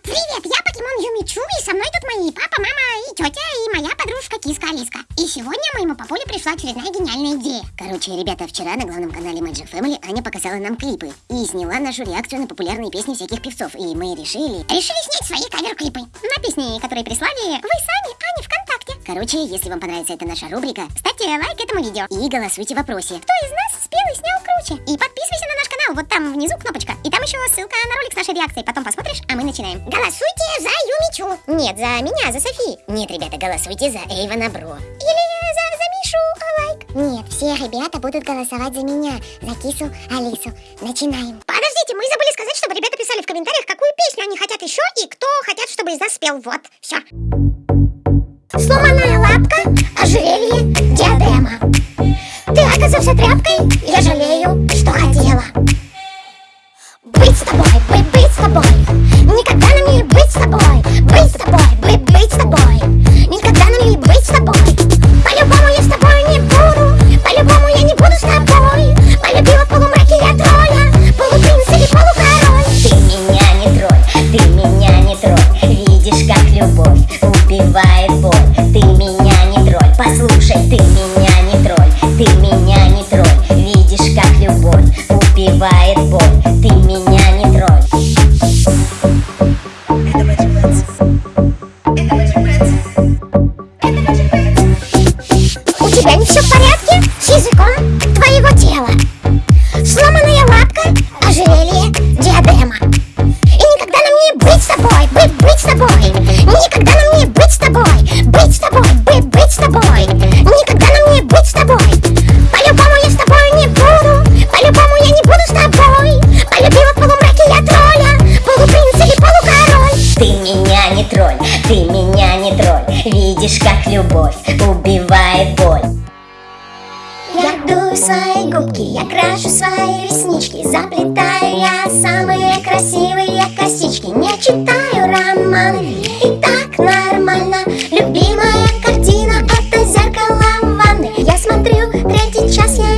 Привет, я покемон Юмичу, и со мной тут мои папа, мама и тетя, и моя подружка Киска Алиска. И сегодня моему папуле пришла очередная гениальная идея. Короче, ребята, вчера на главном канале Magic Family Аня показала нам клипы и сняла нашу реакцию на популярные песни всяких певцов. И мы решили... Решили снять свои кавер-клипы на песни, которые прислали вы сами, Аня, ВКонтакте. Короче, если вам понравится эта наша рубрика, ставьте лайк этому видео и голосуйте в вопросе. Кто из нас спел и снял круче? И подписывайся на наш вот там внизу кнопочка. И там еще ссылка на ролик с нашей реакцией. Потом посмотришь, а мы начинаем. Голосуйте за Юмичу. Нет, за меня, за Софи. Нет, ребята, голосуйте за Эйвана Бро. Или за, за Мишу лайк. Нет, все ребята будут голосовать за меня, за Кису Алису. Начинаем. Подождите, мы забыли сказать, чтобы ребята писали в комментариях, какую песню они хотят еще и кто хотят, чтобы из нас спел. Вот, все. Сломанная лапка, ожерелье, диадема. Ты оказался тряпкой, я жалею, тобой. Никогда нам не быть с тобой. Быть с тобой, быть, быть с тобой. Никогда нам не быть с тобой. По-любому я с тобой не буду. По-любому я не буду с тобой. Полюбила в полумраке я тролля Полупринц или полукороль Ты меня не тролль, ты меня не тролль Видишь, как любовь убивает боль меня не тролль, ты меня не тролль. Видишь, как любовь убивает боль. Я дую свои губки, я крашу свои реснички Заплетаю я самые красивые косички. Не читаю романы, и так нормально. Любимая картина, это зеркало в ванной Я смотрю третий час, я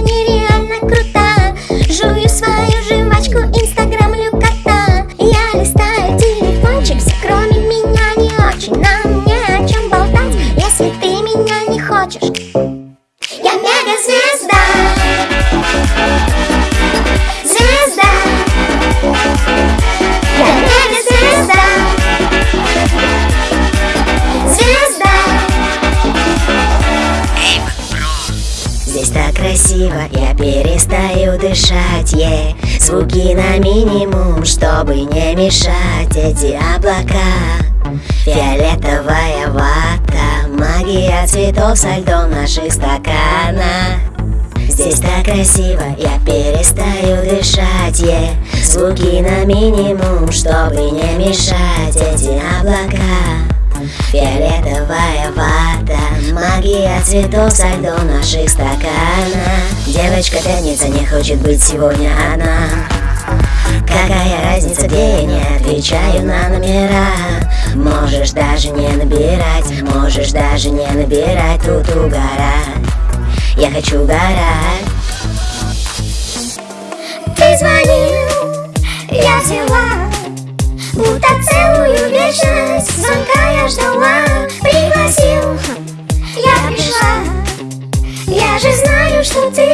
дышать, е Звуки на минимум, чтобы не мешать. Эти облака, фиолетовая вата. Магия цветов со льдом наших стаканах Здесь так красиво, я перестаю дышать, е Звуки на минимум, чтобы не мешать. Эти облака Фиолетовая вата Магия цветов со льдом в наших стаканах Девочка пятница не хочет быть сегодня одна. Какая разница, где я не отвечаю на номера? Можешь даже не набирать Можешь даже не набирать Тут угорать. Я хочу угорать целую вечность Звонка я ждала Пригласил, я пришла. Я же знаю, что ты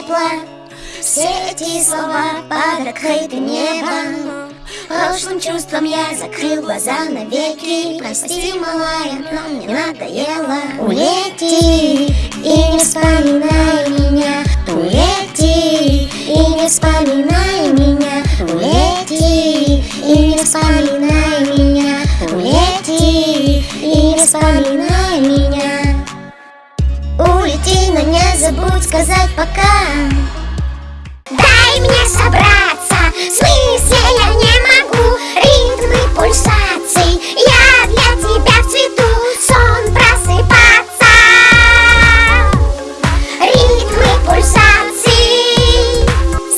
пепла Все эти слова под открытым небом. Прошлым чувством я закрыл глаза навеки. Прости, малая, но мне надоело Улети забудь сказать пока Дай мне собраться, в смысле я не могу. Ритмы пульсаций, я для тебя в цвету. Сон просыпаться. Ритмы пульсаций.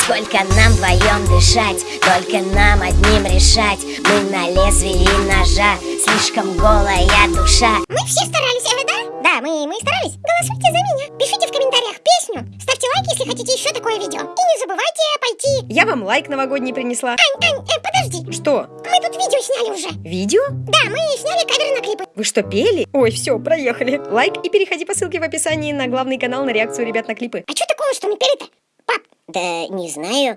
Сколько нам вдвоем дышать, только нам одним решать. Мы на лезвии ножа, слишком голая душа. Мы все старались, э, да? Да, мы, мы старались. Голосуйте за такое видео. И не забывайте пойти. Я вам лайк новогодний принесла. Ань, Ань, э, подожди. Что? Мы тут видео сняли уже. Видео? Да, мы сняли кадры на клипы. Вы что, пели? Ой, все, проехали. Лайк и переходи по ссылке в описании на главный канал на реакцию ребят на клипы. А что такого, что мы пели-то? Пап, Да не знаю,